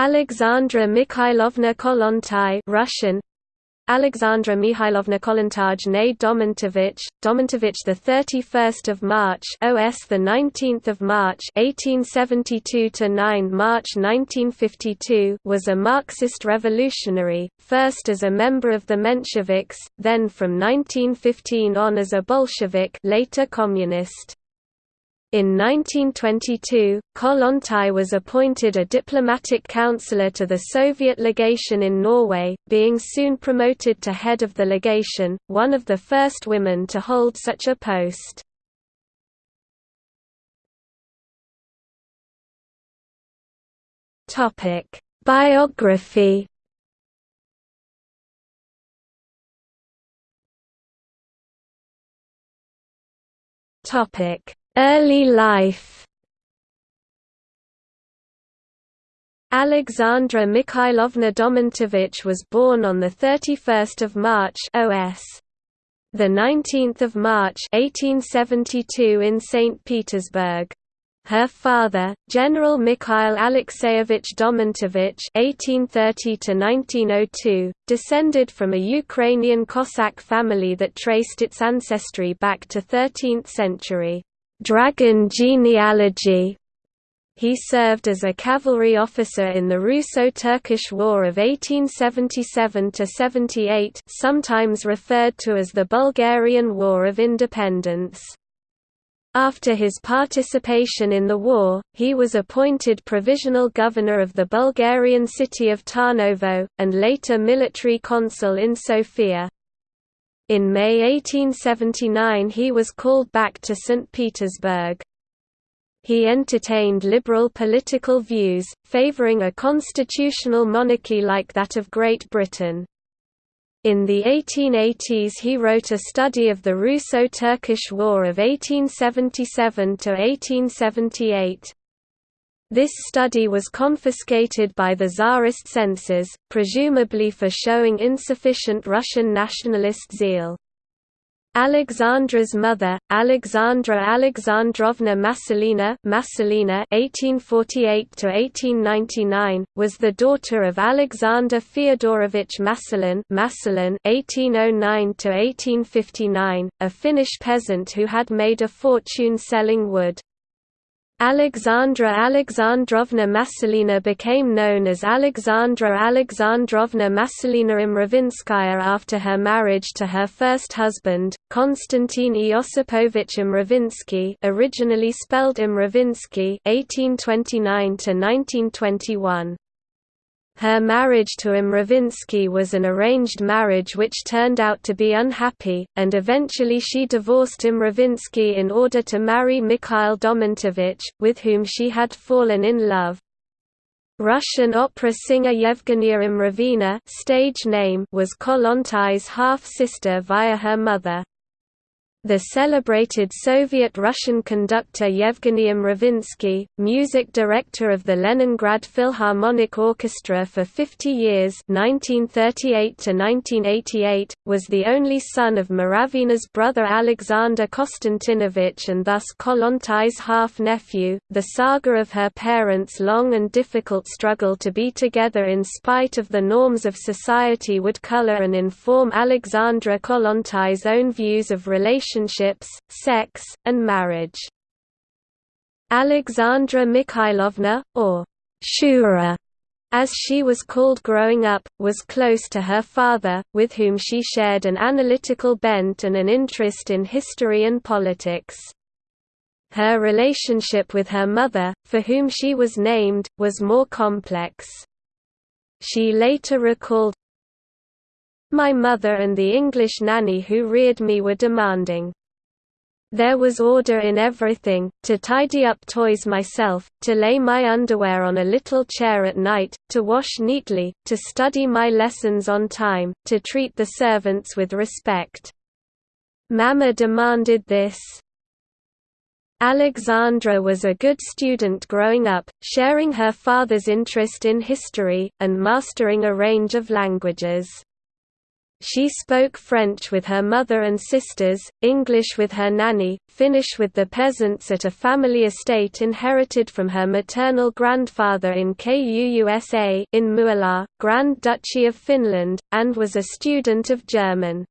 Alexandra Mikhailovna Kollontai Russian Alexandra Mikhailovna Kollontaj née Domontovich, Domontovich the 31st of March, OS the 19th of March, 1872 to 9 March 1952, was a Marxist revolutionary, first as a member of the Mensheviks, then from 1915 on as a Bolshevik, later communist. In 1922, Kollontai was appointed a diplomatic counselor to the Soviet legation in Norway, being soon promoted to head of the legation, one of the first women to hold such a post. Biography Topic Early life Alexandra Mikhailovna Domontovich was born on 31 March OS. 19 March 1872 in St. Petersburg. Her father, General Mikhail Alexeyevich Domontovich (1830–1902), descended from a Ukrainian Cossack family that traced its ancestry back to 13th century. Dragon genealogy. He served as a cavalry officer in the Russo-Turkish War of 1877–78 sometimes referred to as the Bulgarian War of Independence. After his participation in the war, he was appointed provisional governor of the Bulgarian city of Tarnovo, and later military consul in Sofia. In May 1879 he was called back to St. Petersburg. He entertained liberal political views, favoring a constitutional monarchy like that of Great Britain. In the 1880s he wrote a study of the Russo-Turkish War of 1877–1878. This study was confiscated by the Tsarist censors, presumably for showing insufficient Russian nationalist zeal. Alexandra's mother, Alexandra Alexandrovna Masalina (1848–1899), was the daughter of Alexander Feodorovich Masalin (1809–1859), a Finnish peasant who had made a fortune selling wood. Alexandra Alexandrovna Masalina became known as Alexandra Alexandrovna Masalina Mravinskaya after her marriage to her first husband, Konstantin Iosipovich Mravinsky originally spelled Imravinsky 1829–1921. Her marriage to Mravinsky was an arranged marriage which turned out to be unhappy, and eventually she divorced Mravinsky in order to marry Mikhail Domontovich, with whom she had fallen in love. Russian opera singer Yevgenia Mravina stage name was Kollontai's half-sister via her mother. The celebrated Soviet-Russian conductor Yevgeny Mravinsky, music director of the Leningrad Philharmonic Orchestra for 50 years 1938 was the only son of Mravina's brother Alexander Konstantinovich and thus Kollontai's half-nephew. The saga of her parents' long and difficult struggle to be together in spite of the norms of society would color and inform Alexandra Kollontai's own views of relationships relationships, sex, and marriage. Alexandra Mikhailovna, or Shura, as she was called growing up, was close to her father, with whom she shared an analytical bent and an interest in history and politics. Her relationship with her mother, for whom she was named, was more complex. She later recalled, my mother and the English nanny who reared me were demanding. There was order in everything, to tidy up toys myself, to lay my underwear on a little chair at night, to wash neatly, to study my lessons on time, to treat the servants with respect. Mama demanded this. Alexandra was a good student growing up, sharing her father's interest in history, and mastering a range of languages. She spoke French with her mother and sisters, English with her nanny, Finnish with the peasants at a family estate inherited from her maternal grandfather in Kuusa in Muolaa, Grand Duchy of Finland, and was a student of German.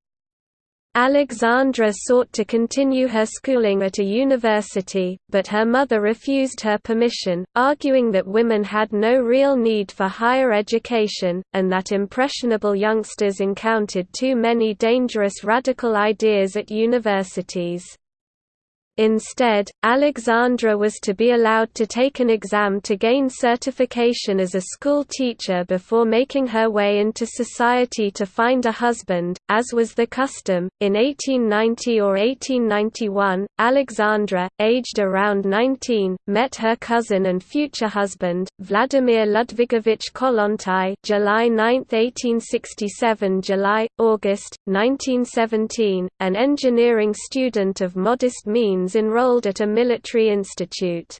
Alexandra sought to continue her schooling at a university, but her mother refused her permission, arguing that women had no real need for higher education, and that impressionable youngsters encountered too many dangerous radical ideas at universities. Instead, Alexandra was to be allowed to take an exam to gain certification as a school teacher before making her way into society to find a husband, as was the custom. In 1890 or 1891, Alexandra, aged around 19, met her cousin and future husband, Vladimir Ludvigovich Kollontai July 9, 1867 July, August, 1917, an engineering student of modest means enrolled at a military institute.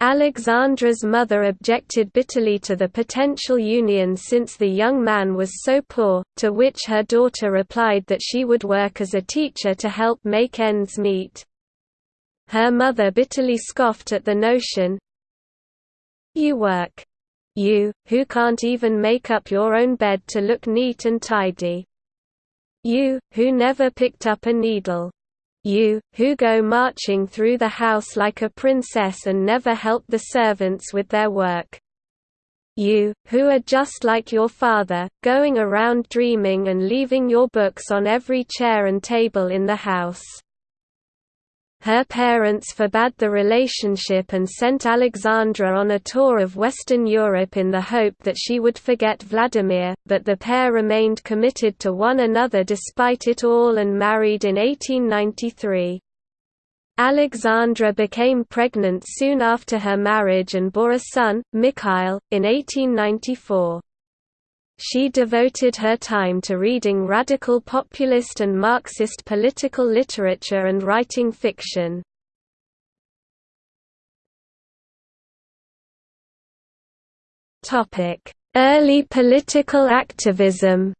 Alexandra's mother objected bitterly to the potential union since the young man was so poor, to which her daughter replied that she would work as a teacher to help make ends meet. Her mother bitterly scoffed at the notion, You work. You, who can't even make up your own bed to look neat and tidy. You, who never picked up a needle. You, who go marching through the house like a princess and never help the servants with their work. You, who are just like your father, going around dreaming and leaving your books on every chair and table in the house. Her parents forbade the relationship and sent Alexandra on a tour of Western Europe in the hope that she would forget Vladimir, but the pair remained committed to one another despite it all and married in 1893. Alexandra became pregnant soon after her marriage and bore a son, Mikhail, in 1894. She devoted her time to reading radical populist and Marxist political literature and writing fiction. Early political activism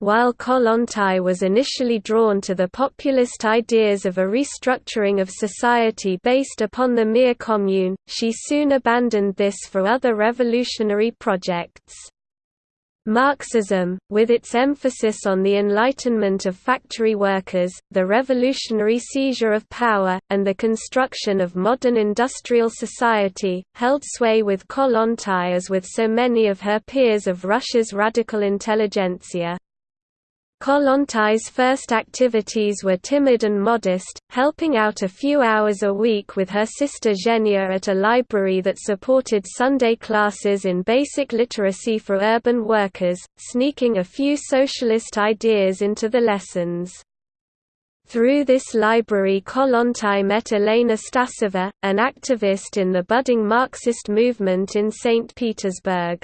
While Kollontai was initially drawn to the populist ideas of a restructuring of society based upon the Mir Commune, she soon abandoned this for other revolutionary projects. Marxism, with its emphasis on the enlightenment of factory workers, the revolutionary seizure of power, and the construction of modern industrial society, held sway with Kollontai as with so many of her peers of Russia's radical intelligentsia. Kollontai's first activities were timid and modest, helping out a few hours a week with her sister Zhenya at a library that supported Sunday classes in basic literacy for urban workers, sneaking a few socialist ideas into the lessons. Through this library Kollontai met Elena Stasova, an activist in the budding Marxist movement in St. Petersburg.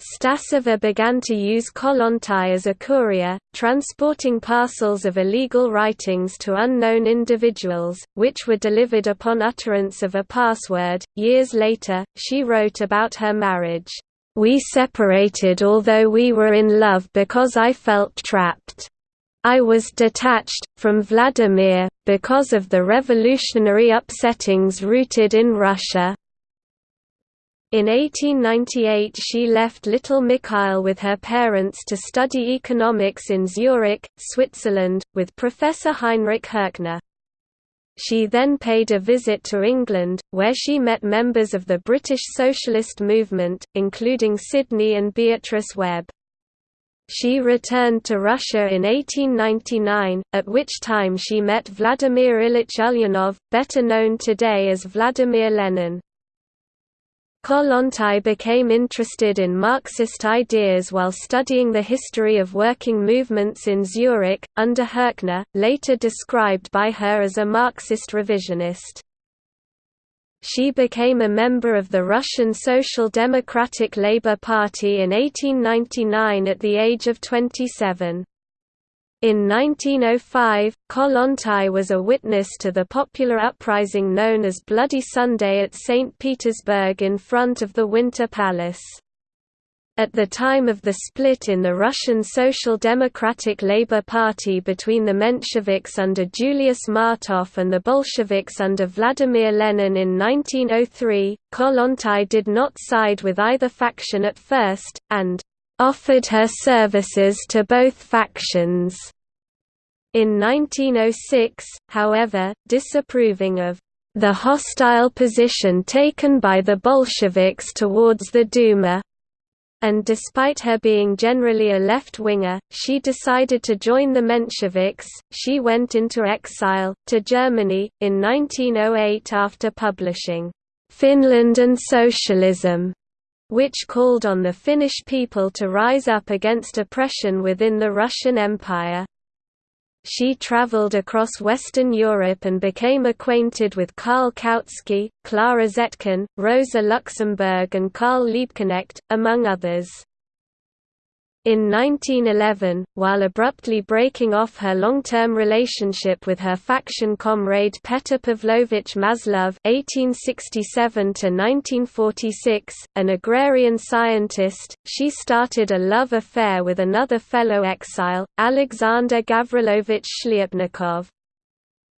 Stasova began to use Kollontai as a courier, transporting parcels of illegal writings to unknown individuals, which were delivered upon utterance of a password. Years later, she wrote about her marriage. We separated although we were in love because I felt trapped. I was detached, from Vladimir, because of the revolutionary upsettings rooted in Russia, in 1898 she left little Mikhail with her parents to study economics in Zurich, Switzerland, with Professor Heinrich Herkner. She then paid a visit to England, where she met members of the British socialist movement, including Sidney and Beatrice Webb. She returned to Russia in 1899, at which time she met Vladimir Ilyich Ulyanov, better known today as Vladimir Lenin. Kollontai became interested in Marxist ideas while studying the history of working movements in Zurich, under Herkner, later described by her as a Marxist revisionist. She became a member of the Russian Social Democratic Labour Party in 1899 at the age of 27. In 1905, Kollontai was a witness to the popular uprising known as Bloody Sunday at St. Petersburg in front of the Winter Palace. At the time of the split in the Russian Social Democratic Labour Party between the Mensheviks under Julius Martov and the Bolsheviks under Vladimir Lenin in 1903, Kollontai did not side with either faction at first, and «offered her services to both factions». In 1906, however, disapproving of the hostile position taken by the Bolsheviks towards the Duma, and despite her being generally a left-winger, she decided to join the Mensheviks. She went into exile, to Germany, in 1908 after publishing, "'Finland and Socialism' which called on the Finnish people to rise up against oppression within the Russian Empire. She traveled across Western Europe and became acquainted with Karl Kautsky, Clara Zetkin, Rosa Luxemburg and Karl Liebknecht, among others. In 1911, while abruptly breaking off her long-term relationship with her faction comrade Petr Pavlovich Maslov (1867–1946), an agrarian scientist, she started a love affair with another fellow exile, Alexander Gavrilovich Shliapnikov.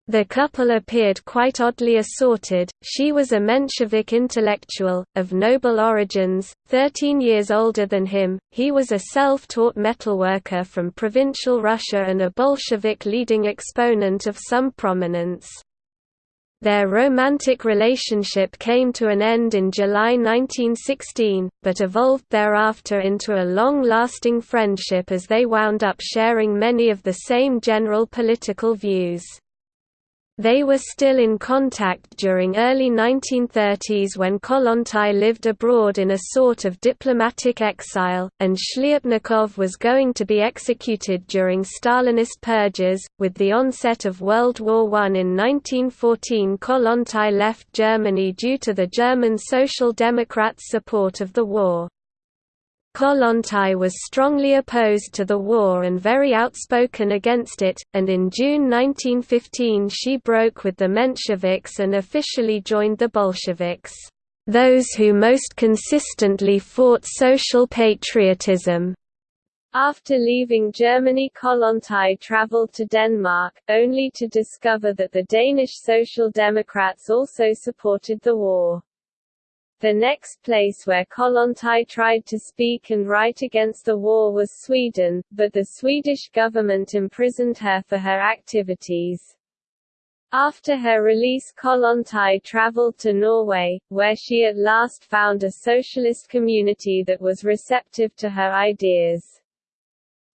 The couple appeared quite oddly assorted. She was a Menshevik intellectual, of noble origins, 13 years older than him, he was a self-taught metalworker from provincial Russia and a Bolshevik leading exponent of some prominence. Their romantic relationship came to an end in July 1916, but evolved thereafter into a long-lasting friendship as they wound up sharing many of the same general political views. They were still in contact during early 1930s when Kollontai lived abroad in a sort of diplomatic exile, and Shliapnikov was going to be executed during Stalinist purges. With the onset of World War I in 1914 Kollontai left Germany due to the German Social Democrats' support of the war. Kollontai was strongly opposed to the war and very outspoken against it, and in June 1915 she broke with the Mensheviks and officially joined the Bolsheviks, those who most consistently fought social patriotism. After leaving Germany Kollontai travelled to Denmark, only to discover that the Danish Social Democrats also supported the war. The next place where Kollontai tried to speak and write against the war was Sweden, but the Swedish government imprisoned her for her activities. After her release Kollontai traveled to Norway, where she at last found a socialist community that was receptive to her ideas.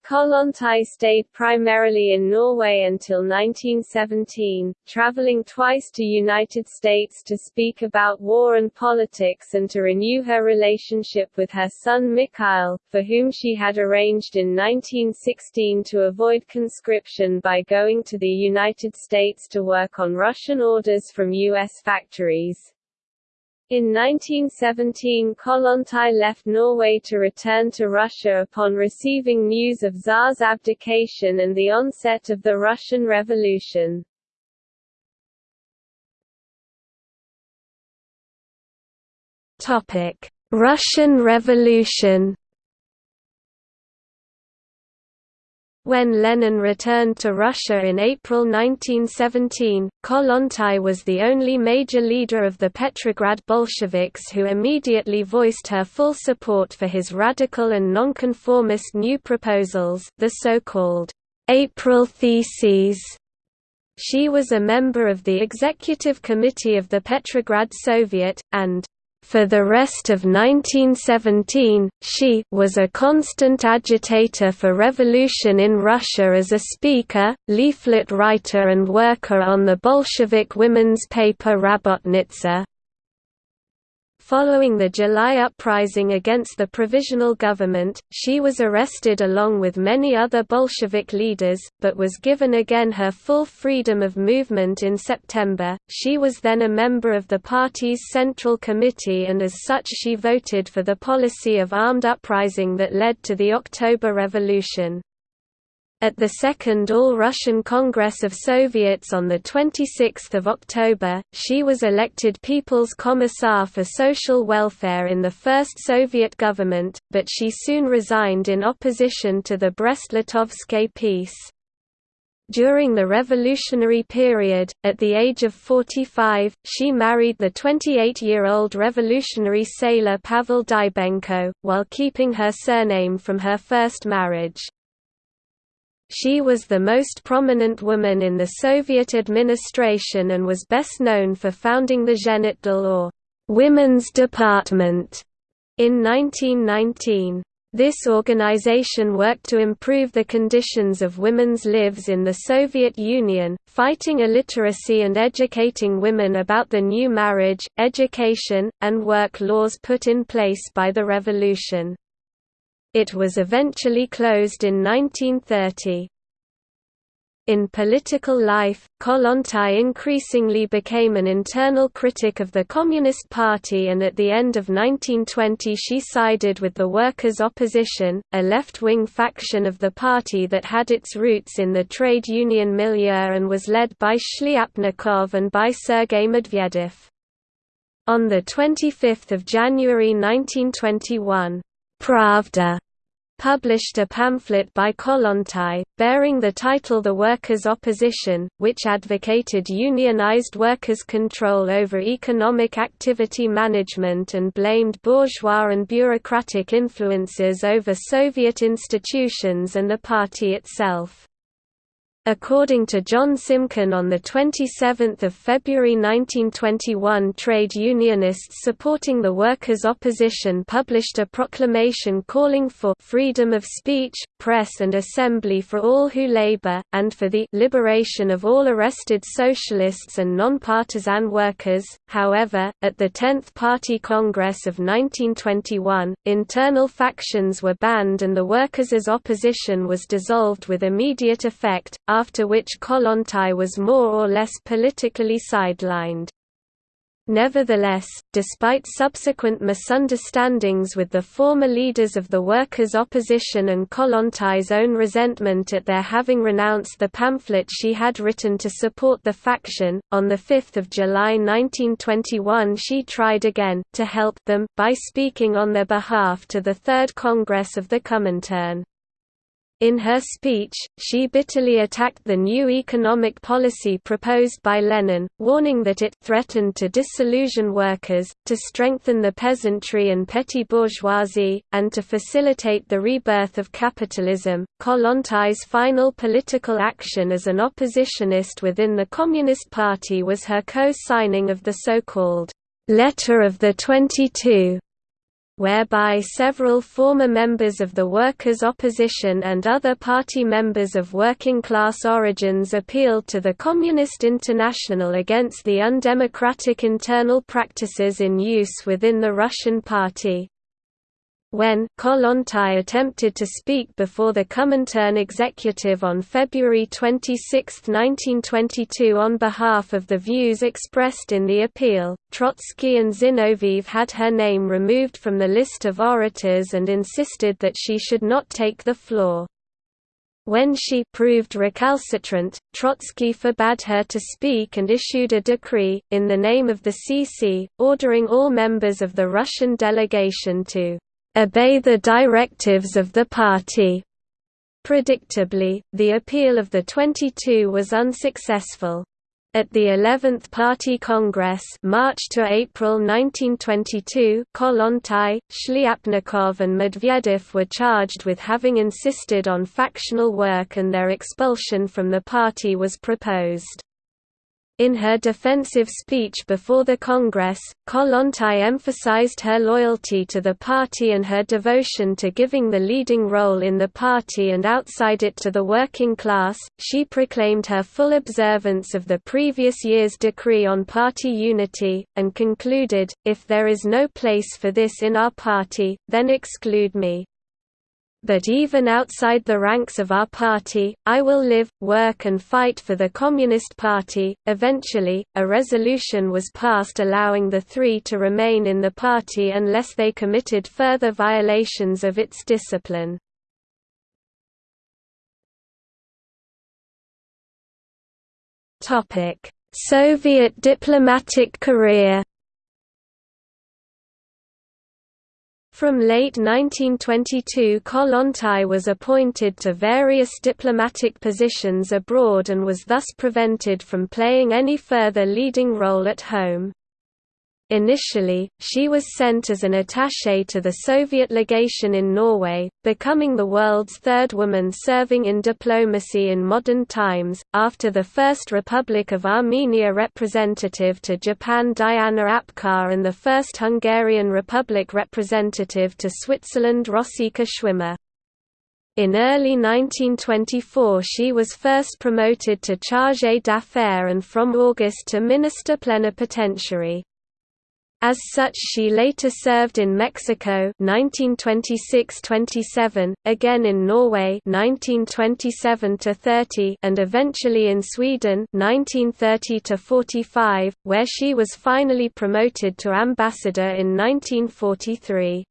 Kollontai stayed primarily in Norway until 1917, traveling twice to United States to speak about war and politics and to renew her relationship with her son Mikhail, for whom she had arranged in 1916 to avoid conscription by going to the United States to work on Russian orders from U.S. factories. In 1917 Kollontai left Norway to return to Russia upon receiving news of Tsar's abdication and the onset of the Russian Revolution. Russian Revolution When Lenin returned to Russia in April 1917, Kollontai was the only major leader of the Petrograd Bolsheviks who immediately voiced her full support for his radical and nonconformist new proposals the so-called April Theses. She was a member of the executive committee of the Petrograd Soviet, and for the rest of 1917, she was a constant agitator for revolution in Russia as a speaker, leaflet writer and worker on the Bolshevik women's paper Rabotnitsa. Following the July uprising against the provisional government, she was arrested along with many other Bolshevik leaders, but was given again her full freedom of movement in September. She was then a member of the party's Central Committee and as such she voted for the policy of armed uprising that led to the October Revolution. At the Second All-Russian Congress of Soviets on 26 October, she was elected People's Commissar for Social Welfare in the first Soviet government, but she soon resigned in opposition to the Brest-Litovsk peace. During the revolutionary period, at the age of 45, she married the 28-year-old revolutionary sailor Pavel Dybenko, while keeping her surname from her first marriage. She was the most prominent woman in the Soviet administration and was best known for founding the Zhenotdel or Women's Department in 1919. This organization worked to improve the conditions of women's lives in the Soviet Union, fighting illiteracy and educating women about the new marriage, education, and work laws put in place by the revolution. It was eventually closed in 1930. In political life, Kollontai increasingly became an internal critic of the Communist Party and at the end of 1920 she sided with the Workers' Opposition, a left-wing faction of the party that had its roots in the trade union milieu and was led by Shliapnikov and by Sergei Medvedev. On 25 January 1921, Pravda published a pamphlet by Kollontai, bearing the title The Workers' Opposition, which advocated unionized workers' control over economic activity management and blamed bourgeois and bureaucratic influences over Soviet institutions and the party itself. According to John Simkin on 27 February 1921 trade unionists supporting the workers' opposition published a proclamation calling for «freedom of speech, press and assembly for all who labor, and for the «liberation of all arrested socialists and non-partisan workers». However, at the 10th Party Congress of 1921, internal factions were banned and the workers' opposition was dissolved with immediate effect, after which Kollontai was more or less politically sidelined. Nevertheless, despite subsequent misunderstandings with the former leaders of the workers' opposition and Kollontai's own resentment at their having renounced the pamphlet she had written to support the faction, on 5 July 1921 she tried again, to help them, by speaking on their behalf to the Third Congress of the Comintern. In her speech, she bitterly attacked the new economic policy proposed by Lenin, warning that it threatened to disillusion workers, to strengthen the peasantry and petty bourgeoisie, and to facilitate the rebirth of capitalism. Kollontai's final political action as an oppositionist within the Communist Party was her co-signing of the so-called Letter of the 22 whereby several former members of the workers' opposition and other party members of working-class origins appealed to the Communist International against the undemocratic internal practices in use within the Russian party. When Kollontai attempted to speak before the Comintern executive on February 26, 1922 on behalf of the views expressed in the appeal, Trotsky and Zinoviev had her name removed from the list of orators and insisted that she should not take the floor. When she proved recalcitrant, Trotsky forbade her to speak and issued a decree, in the name of the CC, ordering all members of the Russian delegation to obey the directives of the party. Predictably, the appeal of the 22 was unsuccessful. At the 11th Party Congress March to April 1922, Kollontai, Shliapnikov and Medvedev were charged with having insisted on factional work and their expulsion from the party was proposed. In her defensive speech before the Congress, Kollontai emphasized her loyalty to the party and her devotion to giving the leading role in the party and outside it to the working class. She proclaimed her full observance of the previous year's decree on party unity, and concluded, If there is no place for this in our party, then exclude me but even outside the ranks of our party, I will live, work and fight for the Communist Party. Eventually, a resolution was passed allowing the three to remain in the party unless they committed further violations of its discipline. Soviet diplomatic career From late 1922 Kollontai was appointed to various diplomatic positions abroad and was thus prevented from playing any further leading role at home. Initially, she was sent as an attaché to the Soviet legation in Norway, becoming the world's third woman serving in diplomacy in modern times, after the First Republic of Armenia representative to Japan Diana Apkar and the first Hungarian Republic representative to Switzerland Rosika Schwimmer. In early 1924 she was first promoted to chargé d'affaires and from August to minister plenipotentiary. As such she later served in Mexico 1926–27, again in Norway 1927–30 and eventually in Sweden 1930–45, where she was finally promoted to ambassador in 1943.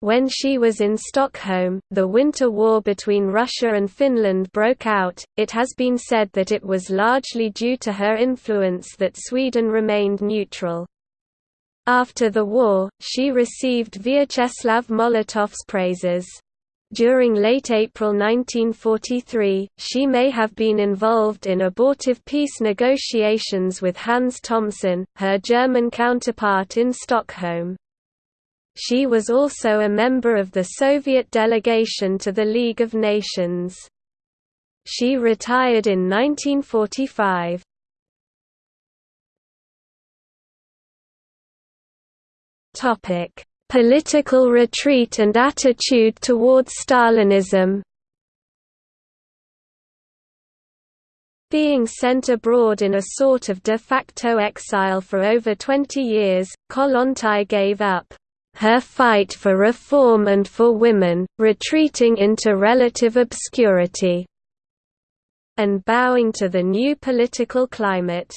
When she was in Stockholm, the Winter War between Russia and Finland broke out. It has been said that it was largely due to her influence that Sweden remained neutral. After the war, she received Vyacheslav Molotov's praises. During late April 1943, she may have been involved in abortive peace negotiations with Hans Thomsen, her German counterpart in Stockholm. She was also a member of the Soviet delegation to the League of Nations. She retired in 1945. Topic: Political retreat and attitude towards Stalinism. Being sent abroad in a sort of de facto exile for over 20 years, Kollontai gave up her fight for reform and for women, retreating into relative obscurity, and bowing to the new political climate.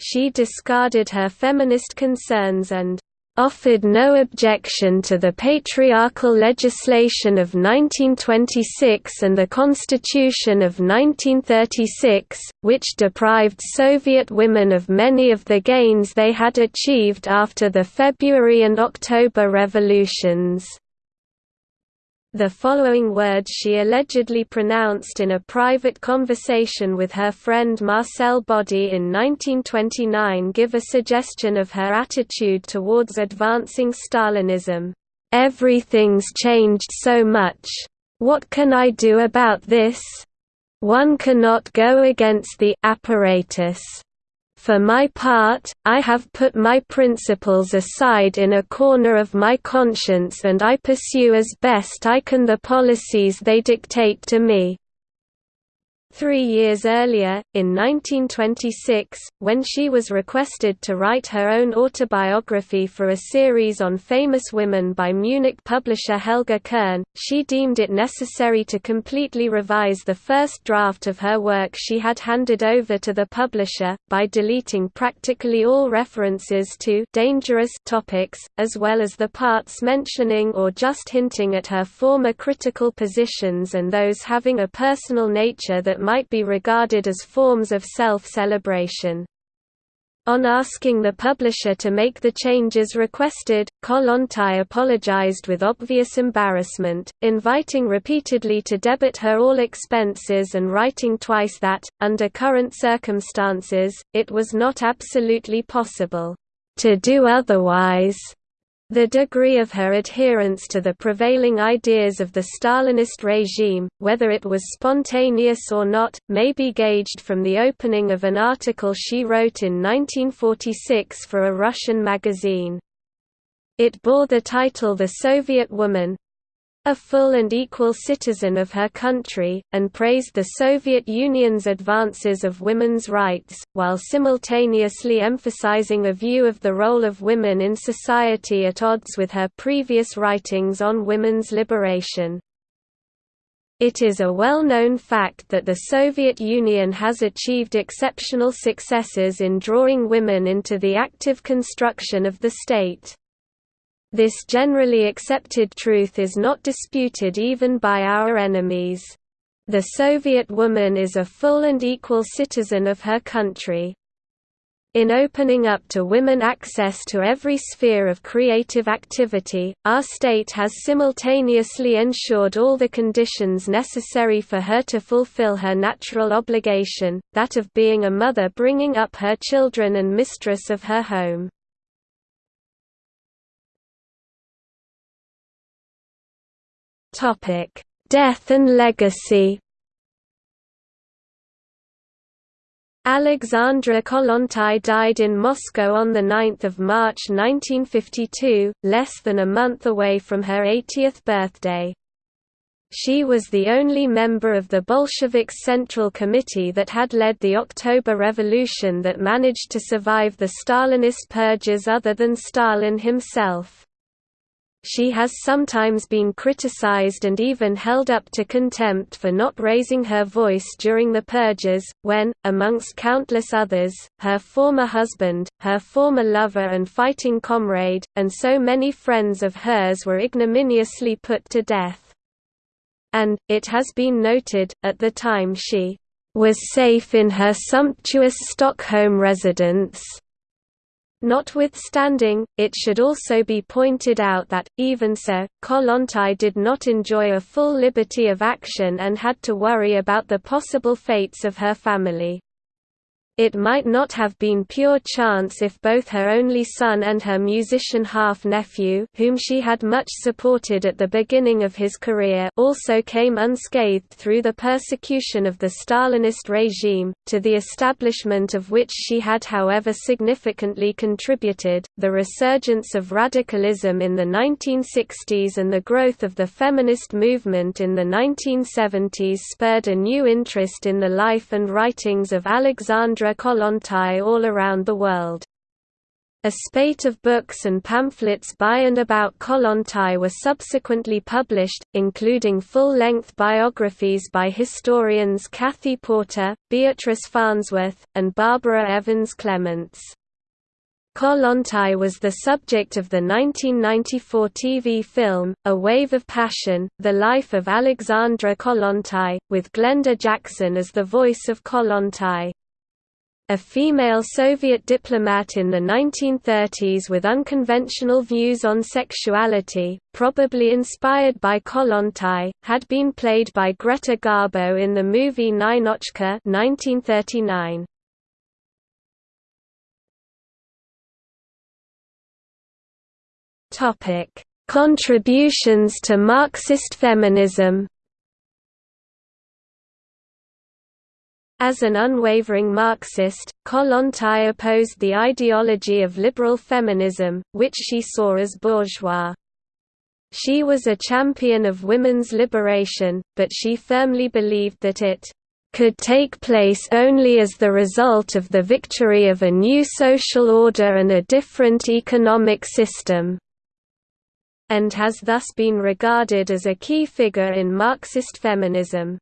She discarded her feminist concerns and offered no objection to the patriarchal legislation of 1926 and the Constitution of 1936, which deprived Soviet women of many of the gains they had achieved after the February and October revolutions. The following words she allegedly pronounced in a private conversation with her friend Marcel Body in 1929 give a suggestion of her attitude towards advancing Stalinism. Everything's changed so much. What can I do about this? One cannot go against the apparatus. For my part, I have put my principles aside in a corner of my conscience and I pursue as best I can the policies they dictate to me. Three years earlier, in 1926, when she was requested to write her own autobiography for a series on famous women by Munich publisher Helga Kern, she deemed it necessary to completely revise the first draft of her work she had handed over to the publisher, by deleting practically all references to dangerous topics, as well as the parts mentioning or just hinting at her former critical positions and those having a personal nature that might be regarded as forms of self-celebration. On asking the publisher to make the changes requested, Kollontai apologized with obvious embarrassment, inviting repeatedly to debit her all expenses and writing twice that, under current circumstances, it was not absolutely possible to do otherwise. The degree of her adherence to the prevailing ideas of the Stalinist regime, whether it was spontaneous or not, may be gauged from the opening of an article she wrote in 1946 for a Russian magazine. It bore the title The Soviet Woman, a full and equal citizen of her country, and praised the Soviet Union's advances of women's rights, while simultaneously emphasizing a view of the role of women in society at odds with her previous writings on women's liberation. It is a well-known fact that the Soviet Union has achieved exceptional successes in drawing women into the active construction of the state. This generally accepted truth is not disputed even by our enemies. The Soviet woman is a full and equal citizen of her country. In opening up to women access to every sphere of creative activity, our state has simultaneously ensured all the conditions necessary for her to fulfill her natural obligation, that of being a mother bringing up her children and mistress of her home. Death and legacy Alexandra Kollontai died in Moscow on 9 March 1952, less than a month away from her 80th birthday. She was the only member of the Bolsheviks Central Committee that had led the October Revolution that managed to survive the Stalinist purges other than Stalin himself. She has sometimes been criticized and even held up to contempt for not raising her voice during the purges, when, amongst countless others, her former husband, her former lover and fighting comrade, and so many friends of hers were ignominiously put to death. And, it has been noted, at the time she was safe in her sumptuous Stockholm residence. Notwithstanding, it should also be pointed out that, even so, Kollontai did not enjoy a full liberty of action and had to worry about the possible fates of her family. It might not have been pure chance if both her only son and her musician half-nephew whom she had much supported at the beginning of his career also came unscathed through the persecution of the Stalinist regime, to the establishment of which she had however significantly contributed. The resurgence of radicalism in the 1960s and the growth of the feminist movement in the 1970s spurred a new interest in the life and writings of Alexandra Kollontai all around the world. A spate of books and pamphlets by and about Kollontai were subsequently published, including full-length biographies by historians Kathy Porter, Beatrice Farnsworth, and Barbara Evans Clements. Kollontai was the subject of the 1994 TV film, A Wave of Passion, The Life of Alexandra Kollontai, with Glenda Jackson as the voice of Kollontai a female Soviet diplomat in the 1930s with unconventional views on sexuality, probably inspired by Kollontai, had been played by Greta Garbo in the movie Ninotchka 1939. Contributions to Marxist feminism As an unwavering Marxist, Kollontai opposed the ideology of liberal feminism, which she saw as bourgeois. She was a champion of women's liberation, but she firmly believed that it could take place only as the result of the victory of a new social order and a different economic system, and has thus been regarded as a key figure in Marxist feminism.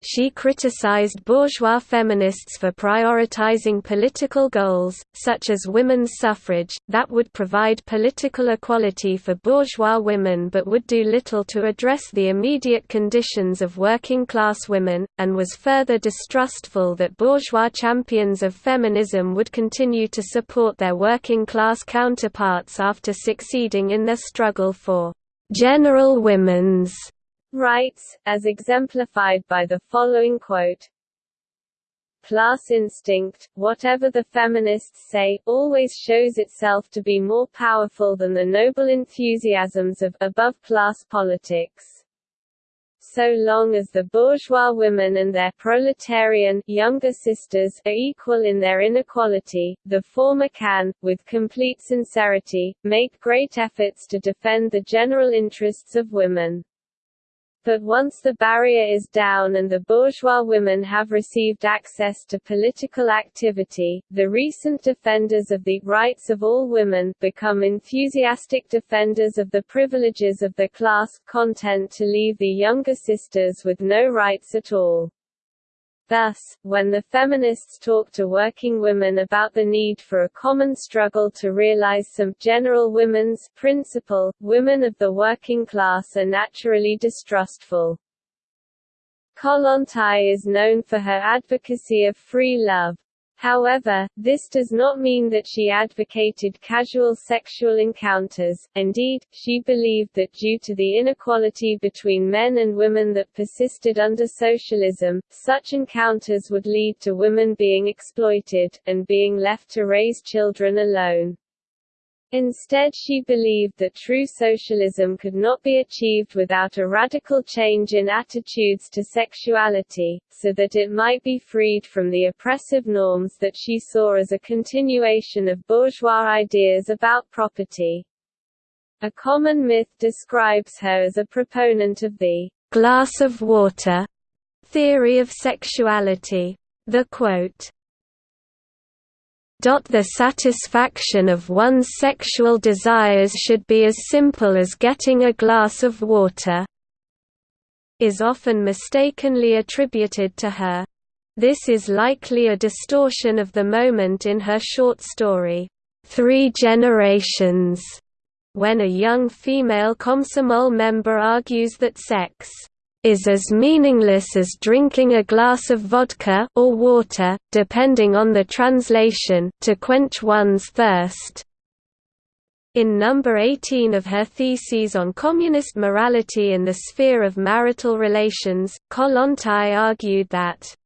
She criticized bourgeois feminists for prioritizing political goals, such as women's suffrage, that would provide political equality for bourgeois women but would do little to address the immediate conditions of working-class women, and was further distrustful that bourgeois champions of feminism would continue to support their working-class counterparts after succeeding in their struggle for «general women's» rights, as exemplified by the following quote, Class instinct, whatever the feminists say, always shows itself to be more powerful than the noble enthusiasms of above-class politics. So long as the bourgeois women and their proletarian younger sisters are equal in their inequality, the former can, with complete sincerity, make great efforts to defend the general interests of women. But once the barrier is down and the bourgeois women have received access to political activity, the recent defenders of the rights of all women become enthusiastic defenders of the privileges of the class, content to leave the younger sisters with no rights at all. Thus, when the feminists talk to working women about the need for a common struggle to realize some general women's principle, women of the working class are naturally distrustful. Kollontai is known for her advocacy of free love. However, this does not mean that she advocated casual sexual encounters, indeed, she believed that due to the inequality between men and women that persisted under socialism, such encounters would lead to women being exploited, and being left to raise children alone. Instead she believed that true socialism could not be achieved without a radical change in attitudes to sexuality, so that it might be freed from the oppressive norms that she saw as a continuation of bourgeois ideas about property. A common myth describes her as a proponent of the glass of water theory of sexuality. The quote, the satisfaction of one's sexual desires should be as simple as getting a glass of water is often mistakenly attributed to her. This is likely a distortion of the moment in her short story, Three Generations, when a young female Komsomol member argues that sex is as meaningless as drinking a glass of vodka or water, depending on the translation, to quench one's thirst. In number 18 of her Theses on Communist Morality in the Sphere of Marital Relations, Kollontai argued that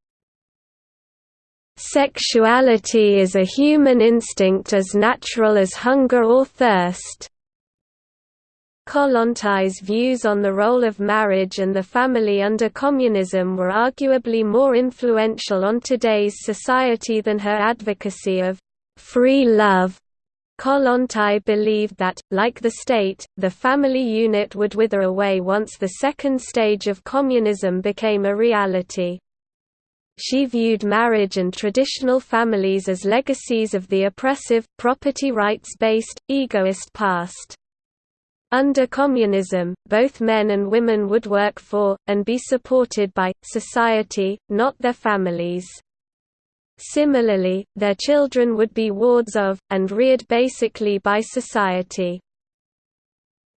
Sexuality is a human instinct as natural as hunger or thirst, Kollontai's views on the role of marriage and the family under communism were arguably more influential on today's society than her advocacy of free love. Kollontai believed that, like the state, the family unit would wither away once the second stage of communism became a reality. She viewed marriage and traditional families as legacies of the oppressive, property rights-based, egoist past. Under communism, both men and women would work for, and be supported by, society, not their families. Similarly, their children would be wards of, and reared basically by society.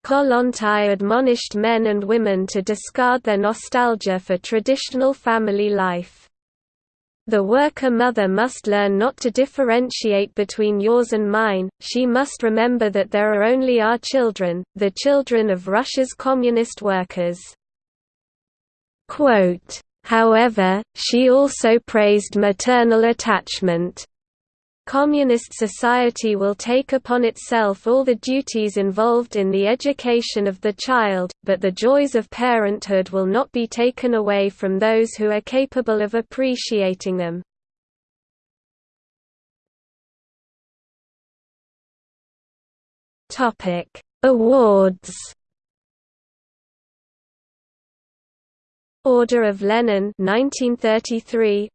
Kollontai admonished men and women to discard their nostalgia for traditional family life. The worker mother must learn not to differentiate between yours and mine, she must remember that there are only our children, the children of Russia's communist workers. However, she also praised maternal attachment. Communist society will take upon itself all the duties involved in the education of the child, but the joys of parenthood will not be taken away from those who are capable of appreciating them. Awards Order of Lenin 1933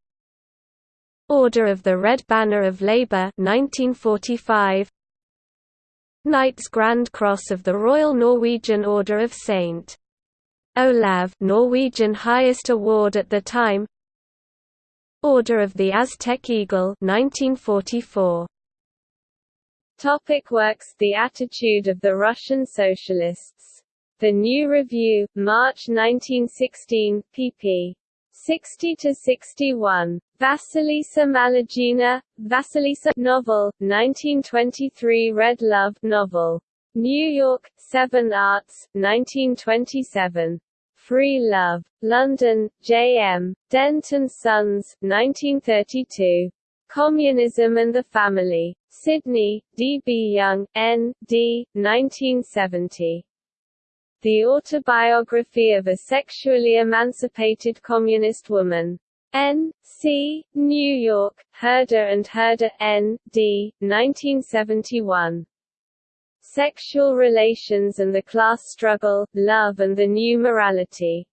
Order of the Red Banner of Labour 1945 Knights Grand Cross of the Royal Norwegian Order of St. Olav Norwegian highest award at the time Order of the Aztec Eagle 1944 Topic works The attitude of the Russian Socialists. The New Review, March 1916, pp. 60 to 61. Vasilisa Malygina, Vasilisa novel, 1923 Red Love novel. New York, Seven Arts, 1927. Free Love. London, J.M. Dent and Sons, 1932. Communism and the Family. Sydney, D. B. Young, N. D. 1970. The Autobiography of a Sexually Emancipated Communist Woman. N. C. New York, Herder and Herder, N. D. 1971. Sexual Relations and the Class Struggle, Love and the New Morality.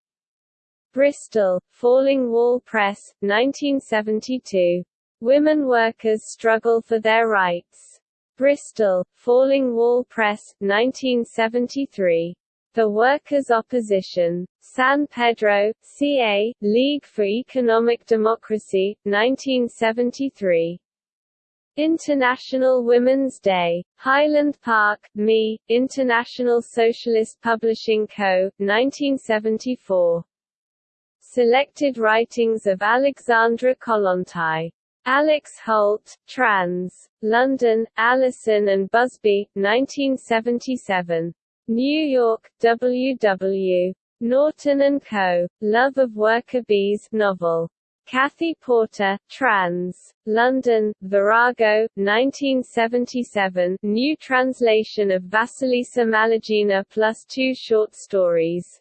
Bristol, Falling Wall Press, 1972. Women Workers Struggle for Their Rights. Bristol, Falling Wall Press, 1973. The Workers' Opposition. San Pedro, CA, League for Economic Democracy, 1973. International Women's Day. Highland Park, Me, International Socialist Publishing Co., 1974. Selected writings of Alexandra Kollontai. Alex Holt, trans. London, Allison and Busby, 1977. New York, W. W. Norton and Co. Love of Worker Bees novel. Kathy Porter, trans. London, Virago, 1977 new translation of Vasilisa Malygina plus two short stories.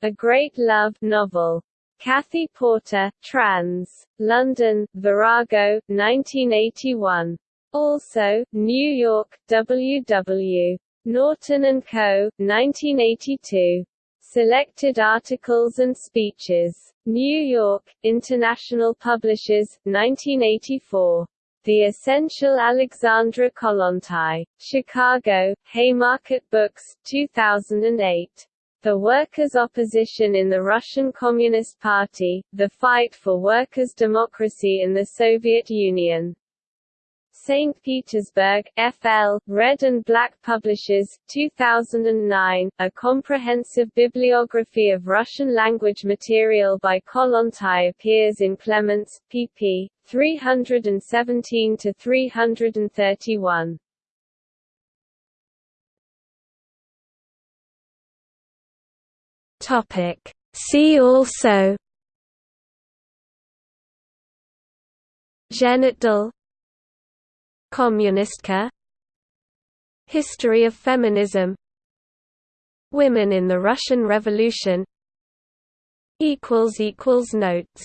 A Great Love novel. Kathy Porter, trans. London, Virago, 1981. Also, New York, W. W. Norton and Co., 1982. Selected articles and speeches. New York, International Publishers, 1984. The Essential Alexandra Kollontai. Chicago, Haymarket Books, 2008. The Workers' Opposition in the Russian Communist Party, The Fight for Workers' Democracy in the Soviet Union. St. Petersburg, FL, Red and Black Publishers, 2009, a comprehensive bibliography of Russian-language material by Kollontai appears in Clements, pp. 317–331. Topic. See also Zhenotdel Kommunistka History of feminism Women in the Russian Revolution Notes